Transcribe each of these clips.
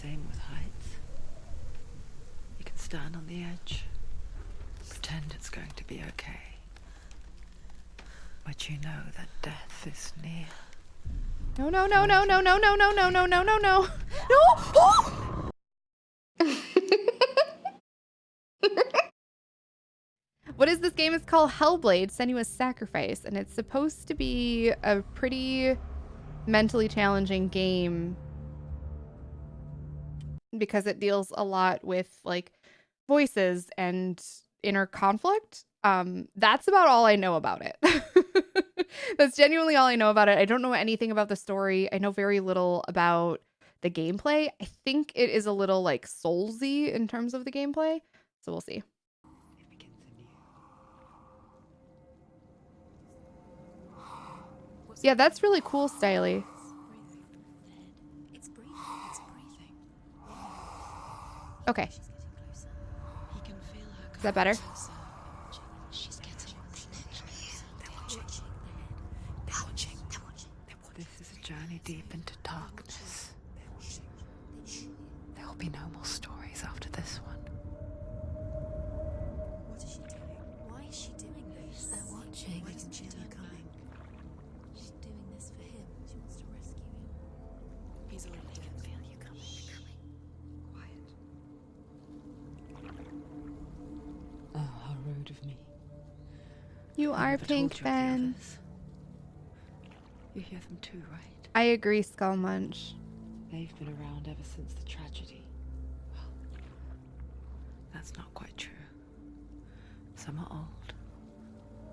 same with heights. You can stand on the edge, pretend it's going to be okay. But you know that death is near. No, no, no, no, no, no, no, no, no, no, no, no, no. No! Oh! what is this game? It's called Hellblade, Senua's Sacrifice, and it's supposed to be a pretty mentally challenging game because it deals a lot with like voices and inner conflict. Um, that's about all I know about it. that's genuinely all I know about it. I don't know anything about the story. I know very little about the gameplay. I think it is a little like soulsy in terms of the gameplay. So we'll see. Yeah, that's really cool, Styly. Okay. Is that better? This is a journey deep into darkness. There will be no more You I are Pink Ben. You hear them too, right? I agree, Skull Munch. They've been around ever since the tragedy. Well, that's not quite true. Some are old,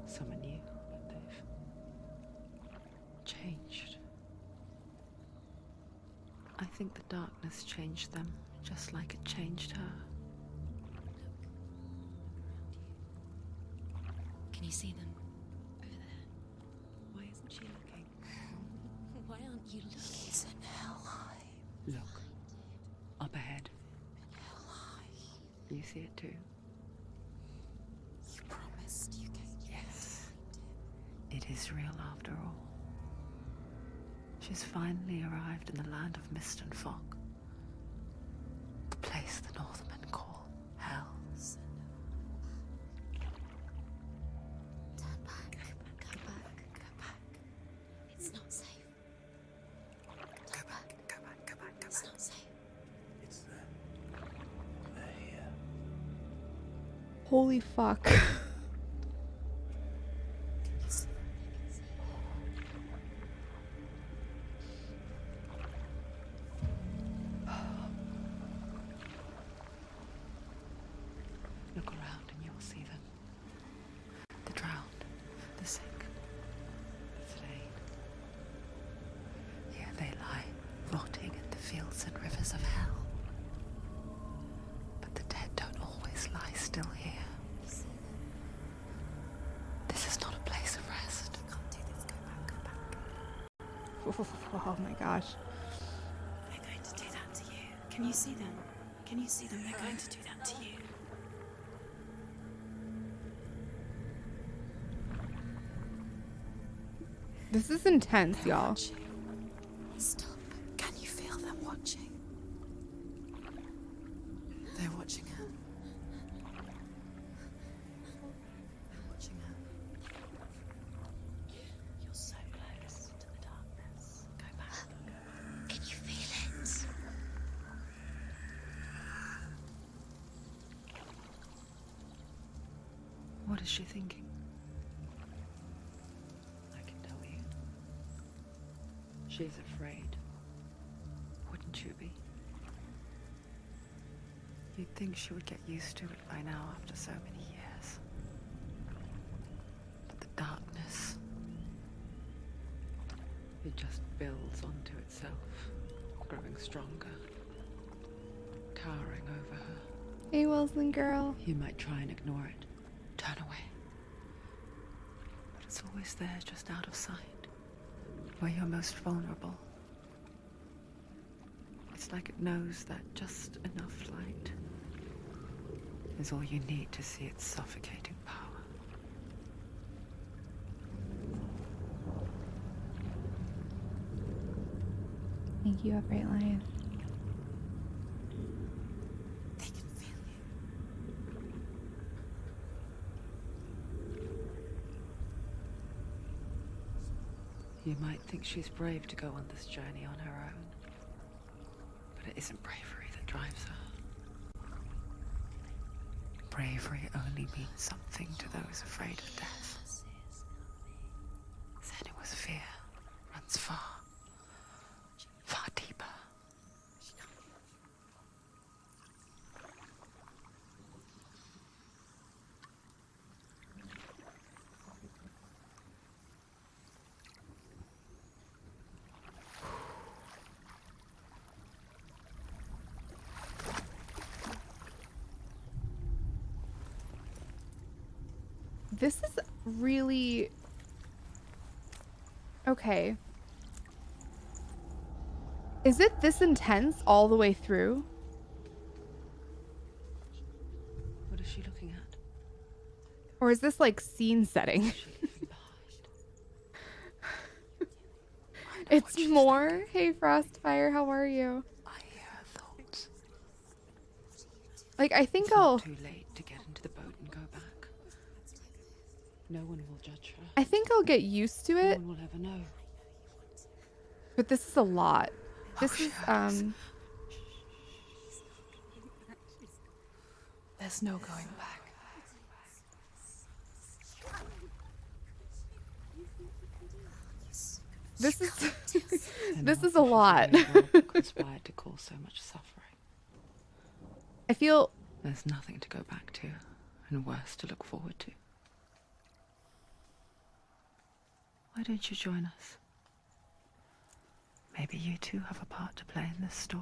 some are new, but they've changed. I think the darkness changed them, just like it changed her. You see them? Over there. Why isn't she looking? Why aren't you looking? He's in Helheim. Look, up ahead. You see it too? You promised you gave Yes. It is real after all. She's finally arrived in the land of mist and fog. The place the Northmen fuck. oh my gosh. They're going to do that to you. Can you see them? Can you see them? They're going to do that to you. This is intense, y'all. Watching. Stop. Can you feel them watching? They're watching her. They're watching her. You're so close to the darkness. Go back. Can you feel it? What is she thinking? I can tell you. She's afraid. Wouldn't you be? You'd think she would get used to it by now after so many years. But the darkness. It just builds onto itself, growing stronger, towering over her. Hey, Wilson girl. You might try and ignore it, turn away. But it's always there, just out of sight, where you're most vulnerable. It's like it knows that just enough light is all you need to see its suffocating power. Thank you, Upright Lion. You might think she's brave to go on this journey on her own. But it isn't bravery that drives her. Bravery only means something to those afraid of death. This is really okay. Is it this intense all the way through? What is she looking at? Or is this like scene setting? Is she leaving behind? it's more. Hey Frostfire, how are you? I hear thoughts. Like I think I'll too late to get into the boat and go back. No one will judge her. I think I'll get used to No it, one will ever know. but this is a lot. This she is hurts. um There's no going back. this is this what is a lot. doing wrong that conspired to cause so much suffering. I feel There's nothing to go back to, and worse to look forward to. Why don't you join us? Maybe you too have a part to play in this story.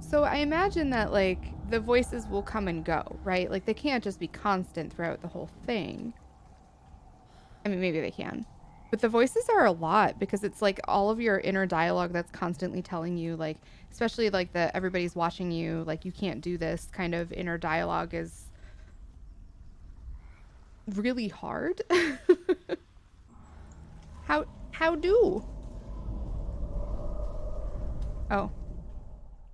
So I imagine that like the voices will come and go, right? Like they can't just be constant throughout the whole thing. I mean, maybe they can. But the voices are a lot because it's like all of your inner dialogue that's constantly telling you like especially like the everybody's watching you, like you can't do this kind of inner dialogue is really hard. how how do? Oh,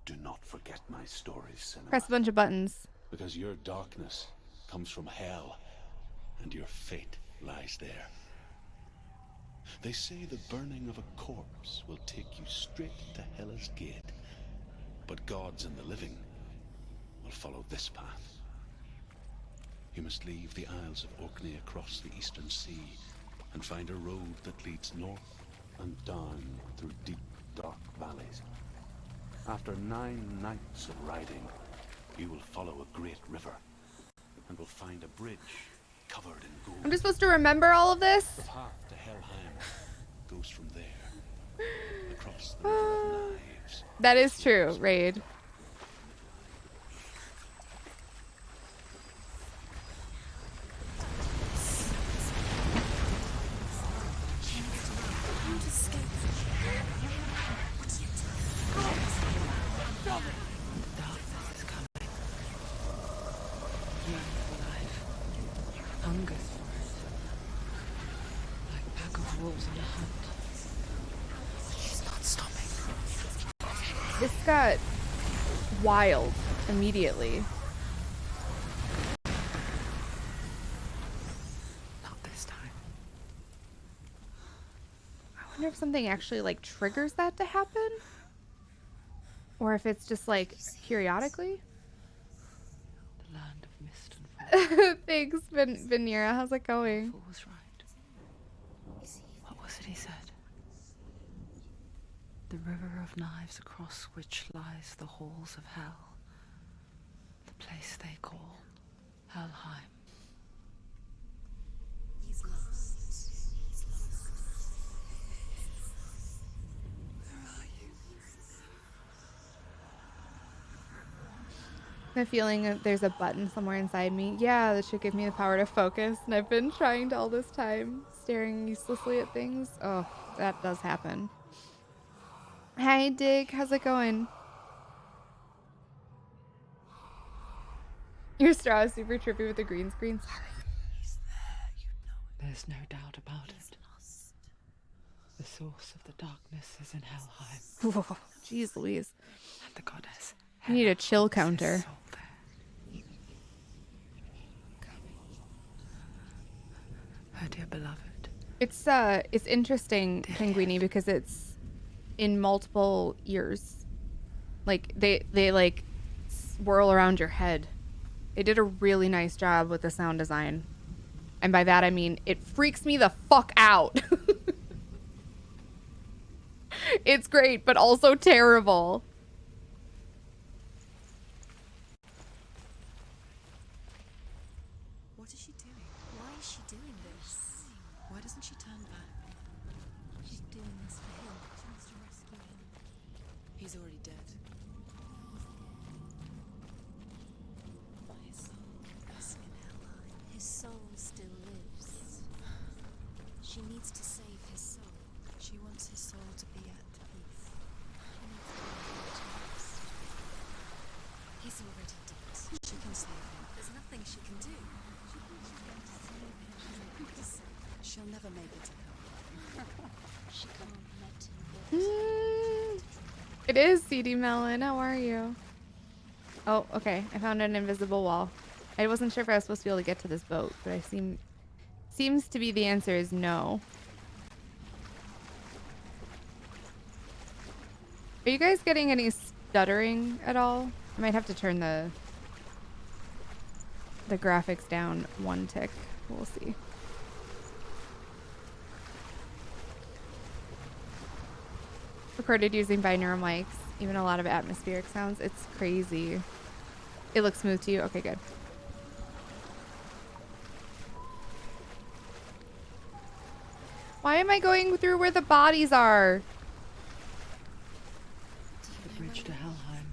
Do not forget my stories, Senua. press a bunch of buttons. Because your darkness comes from hell, and your fate lies there. They say the burning of a corpse will take you straight to Hela's Gate. But gods and the living will follow this path. You must leave the Isles of Orkney across the eastern sea and find a road that leads north and down through deep, dark valleys. After nine nights of riding, you will follow a great river and will find a bridge covered in gold. I'm just supposed to remember all of this? The path to Helheim goes from there, across the River of Knives. That is true, Raid. Darkness is coming. Yearn for life. Hungers for it. Like pack of wolves on a hunt. She's not stopping. This got wild immediately. Not this time. I wonder if something actually like triggers that to happen? Or if it's just like periodically? The land of mist and fog. Thanks, Vin- Vinera. How's it going? Fool was right. What was it he said? The river of knives across which lies the halls of hell. The place they call Helheim. He's lost. He's lost. Where are you? The feeling that there's a button somewhere inside me. Yeah, that should give me the power to focus. And I've been trying to all this time, staring uselessly at things. Oh, that does happen. Hey, Dig, how's it going? Your straw is super trippy with the green screen. He's there. You know it. There's no doubt about He's it. lost. The source of the darkness is in Helheim, Whoa, Jeez Louise. and the goddess. I need a chill counter. Her dear beloved, It's uh it's interesting, Penguini, because it's in multiple ears. Like they they like swirl around your head. They did a really nice job with the sound design. And by that I mean it freaks me the fuck out. it's great, but also terrible. What is she doing? Why is she doing this? Why doesn't she turn back? She's doing this for him. To rescue him. He's already dead. His soul is in Helheim. His soul still lives. She needs to save his soul. She wants his soul to be at peace. She needs to be. He's already dead. She can save him. There's nothing she can do. She thinks she's going to save him. She'll never make it to come. she can't let him go. Mm, it is CD Melon. How are you? Oh, okay. I found an invisible wall. I wasn't sure if I was supposed to be able to get to this boat, but I seem seems to be the answer is no. Are you guys getting any stuttering at all? I might have to turn the the graphics down one tick. We'll see. Recorded using binaural mics, even a lot of atmospheric sounds. It's crazy. It looks smooth to you? Okay, good. Why am I going through where the bodies are? The bridge to Helheim.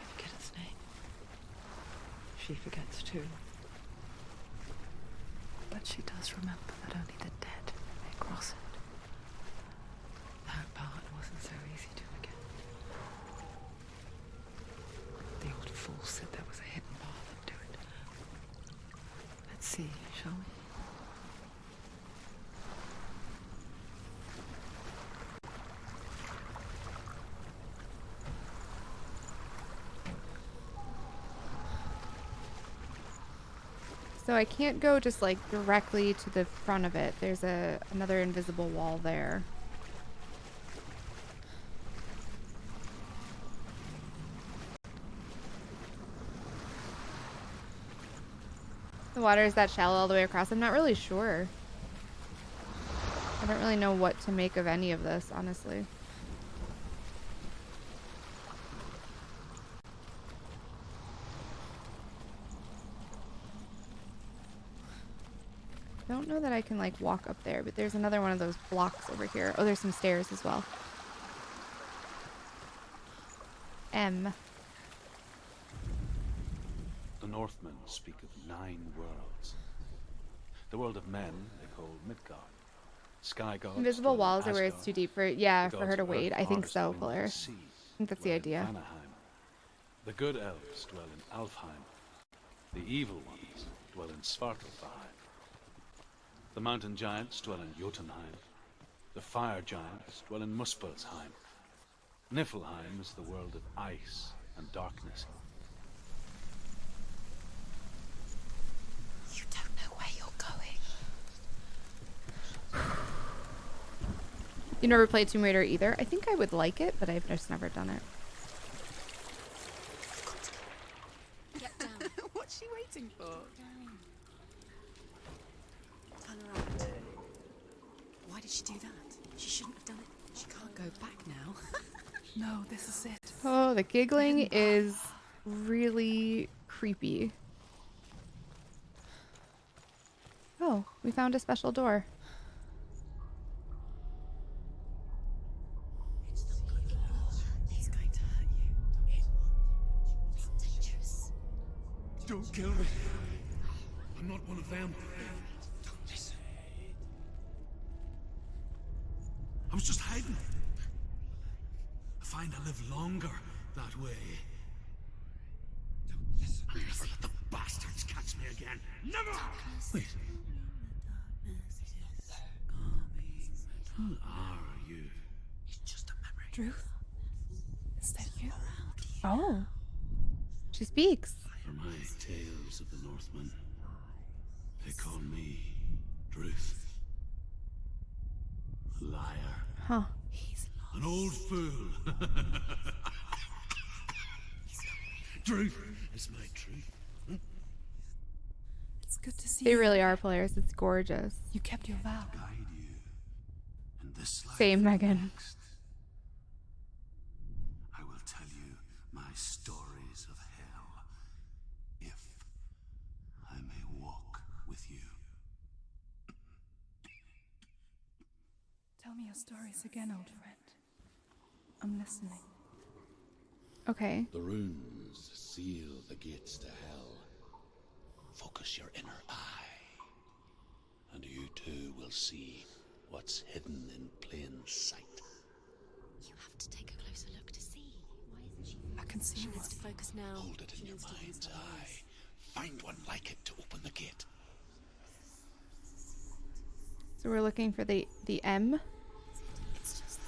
I forget its name. She forgets too. But she does remember that only the dead may cross it. That part wasn't so easy to forget. The old fool said there was a hidden path into it. Let's see, shall we? So I can't go just like directly to the front of it. There's a another invisible wall there. Water is that shallow all the way across. I'm not really sure. I don't really know what to make of any of this, honestly. don't know that I can like walk up there, but there's another one of those blocks over here. Oh, there's some stairs as well. M. The Northmen speak of nine worlds. The world of men they call Midgard. Sky gods. Invisible walls are where it's too deep for yeah for her to wade. I think so, wind, and Fuller. sea I think that's the idea. Vanaheim. The good elves dwell in Alfheim. The evil ones dwell in Svartalfheim. The mountain giants dwell in Jotunheim. The fire giants dwell in Muspelheim. Niflheim is the world of ice and darkness. You don't know where you're going. You never played Tomb Raider either. I think I would like it, but I've just never done it. Get down. What's she waiting for? Turn around. Why did she do that? She shouldn't have done it. She can't go back now. No, this is it. Oh, the giggling is really creepy. Oh, we found a special door. I was just hiding. I find I live longer that way. Don't listen. Never let the bastards catch me again. Never! Wait. Who are you? It's just a memory. Druth? Is that you? Oh. She speaks. For my tales of the Northmen. They call me Truth. A liar. Huh. An old fool. truth is my truth. It's good to see They you. really are players. It's gorgeous. You kept your vow. Guide you in this life Same, and Megan. next. I will tell you my stories of hell, if I may walk with you. Tell me your stories again, old friend. I'm listening. Okay. The runes seal the gates to hell. Focus your inner eye, and you too will see what's hidden in plain sight. You have to take a closer look to see. Why isn't she? I can see She one. needs to focus now. Hold it She in your needs mind's eye. Find one like it to open the gate. So we're looking for the the M. It's just.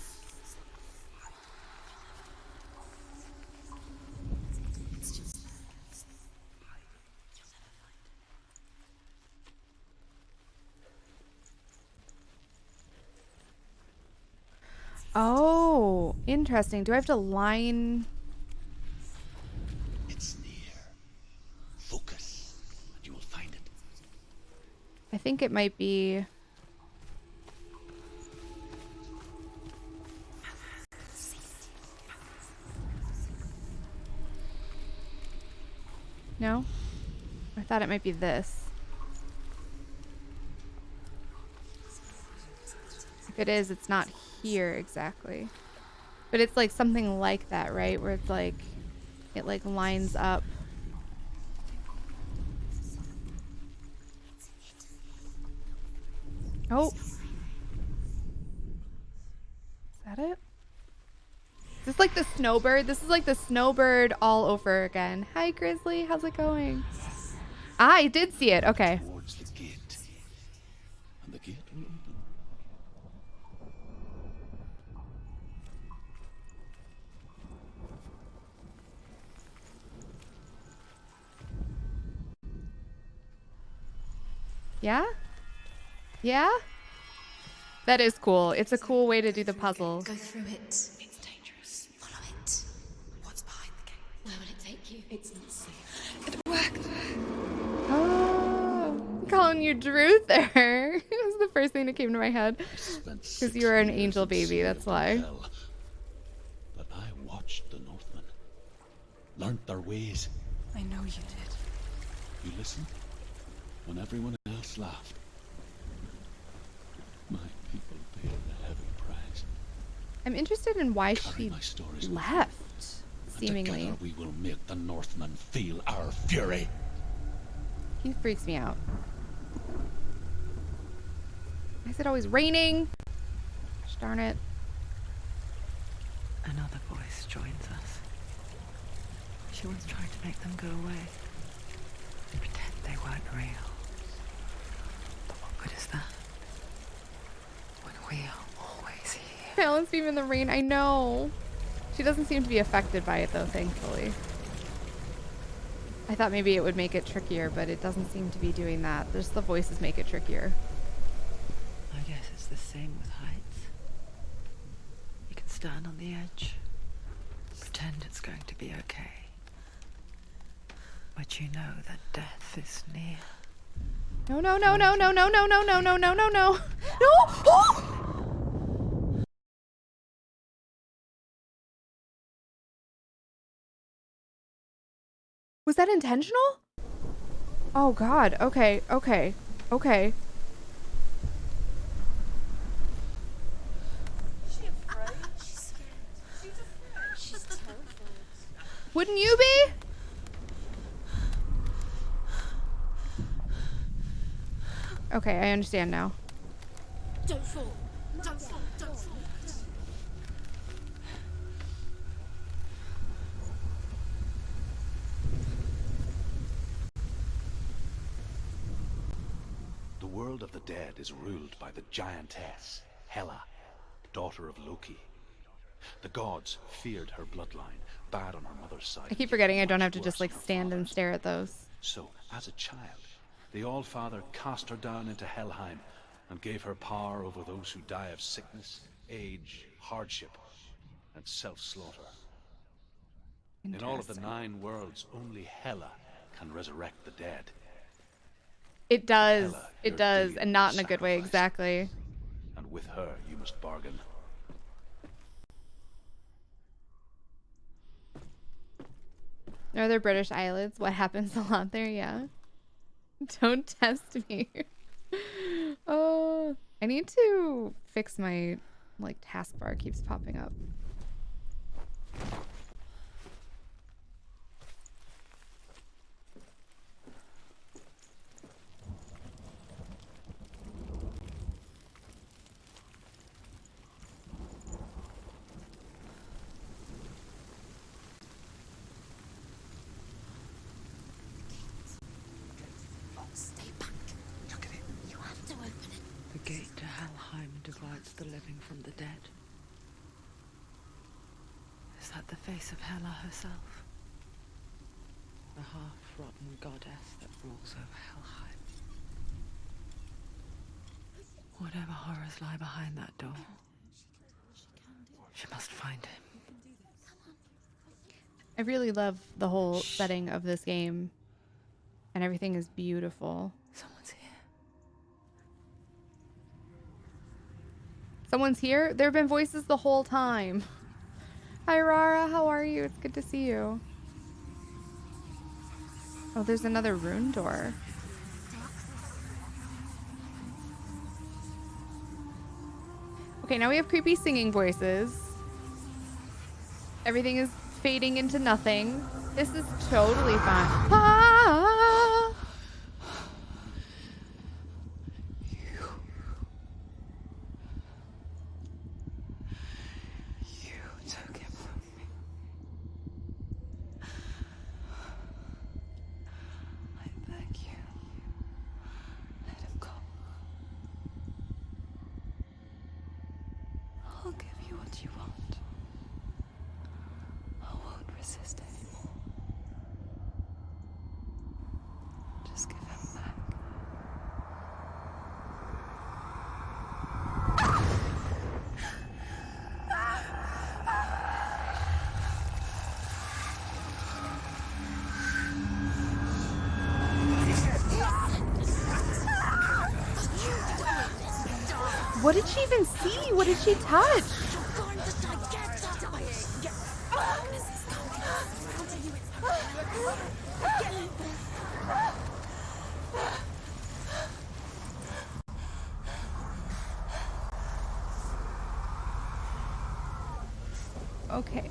It's just. You'll never find it. Oh, interesting. Do I have to line? It's near. Focus, and you will find it. I think it might be. No? I thought it might be this. If it is, it's not here exactly. But it's like something like that, right? Where it's like, it like lines up. Oh. Is that it? Is this is like the snowbird? This is like the snowbird all over again. Hi, Grizzly. How's it going? Ah, I did see it. Okay. Towards the gate. And the gate will open. Yeah? Yeah? That is cool. It's a cool way to do the puzzle. Go through it. It's dangerous. Follow it. What's behind the gate? Where will it take you? It's not safe. Oh, I'm calling you Drew there. it was the first thing that came to my head. Because you were an angel baby, that's why. But I watched the Northmen, learnt their ways. I know you did. You listened when everyone else laughed. My people paid a heavy price. I'm interested in why Carry she my stories with you, left, seemingly. Together we will make the Northmen feel our fury. He freaks me out. Why is it always raining? Gosh darn it. Another voice joins us. She was trying to make them go away. Pretend they weren't real. What is that? When we are always here. Balance beam in the rain. I know. She doesn't seem to be affected by it though, thankfully. I thought maybe it would make it trickier, but it doesn't seem to be doing that. Just the voices make it trickier. I guess it's the same with heights. You can stand on the edge, pretend it's going to be okay. But you know that death is near. No, no, no, no, no, no, no, no, no, no, no, no, no. No! Oh! Was that intentional? Oh god. Okay, okay, okay. Wouldn't you be? Okay, I understand now. Don't fall. Don't fall. Don't fall. The world of the dead is ruled by the giantess, Hela, daughter of Loki. The gods feared her bloodline, bad on her mother's side. I keep forgetting I don't have to just like stand and stare at those. So, as a child, The Allfather cast her down into Helheim and gave her power over those who die of sickness, age, hardship, and self-slaughter. In all of the nine worlds, only Hela can resurrect the dead. It does. Hela, It does, and not in a good way. Exactly. And with her, you must bargain. Are there British Islands? What happens a lot there? Yeah. Don't test me. oh, I need to fix my like taskbar keeps popping up. Stay back. Look at it. You have to open it. The gate to Helheim divides the living from the dead. Is that the face of Hela herself? The half-rotten goddess that rules over Helheim. Whatever horrors lie behind that door, she must find him. I really love the whole setting of this game, and everything is beautiful. Someone's here. Someone's here. There have been voices the whole time. Hi, Rara. How are you? It's good to see you. Oh, there's another rune door. Okay, now we have creepy singing voices. Everything is fading into nothing. This is totally fine. Ah! You took him from me. I beg you. Let him go. I'll give you what you want. I won't resist anymore. Just give him back. What did she even see? What did she touch? Okay.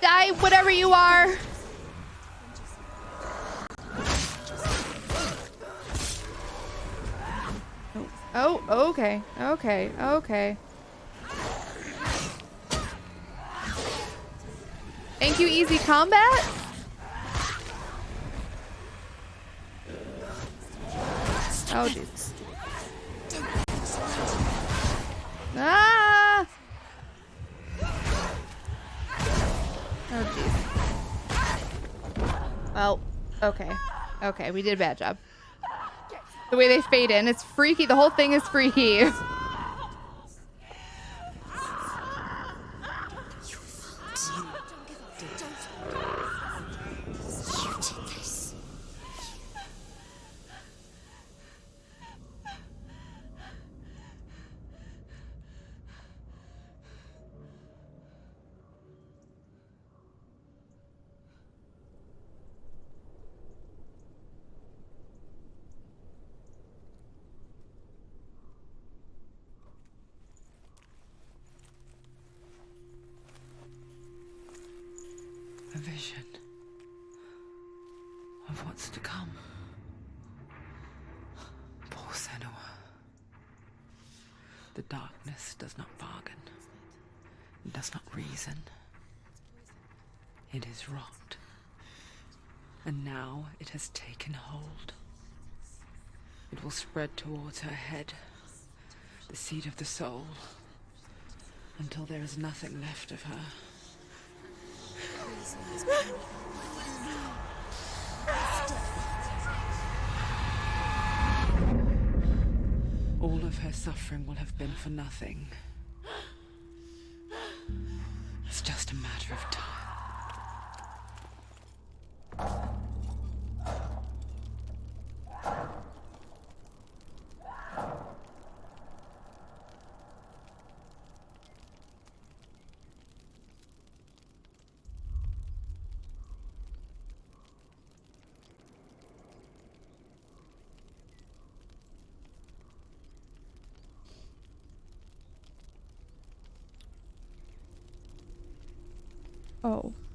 Die, whatever you are. Okay, okay, okay. Thank you, Easy Combat. Oh, jeez. Ah! Oh, jeez. Well, okay. Okay, we did a bad job. The way they fade in, it's freaky. The whole thing is freaky. A vision of what's to come. Poor Senua. The darkness does not bargain, it does not reason. It is rot. And now it has taken hold. It will spread towards her head, the seat of the soul, until there is nothing left of her. All of her suffering will have been for nothing. It's just a matter of time. Oh.